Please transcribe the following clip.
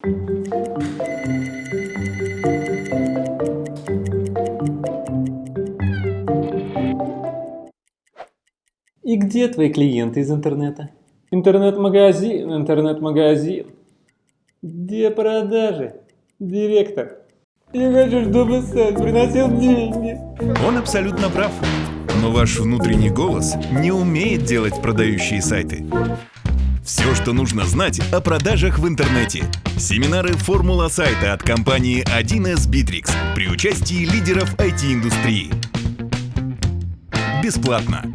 И где твои клиенты из интернета? Интернет-магазин, интернет-магазин. Где продажи? Директор. Я хочу, чтобы сайт приносил деньги. Он абсолютно прав. Но ваш внутренний голос не умеет делать продающие сайты. Все, что нужно знать о продажах в интернете. Семинары «Формула сайта» от компании 1С Bittrex при участии лидеров IT-индустрии. Бесплатно.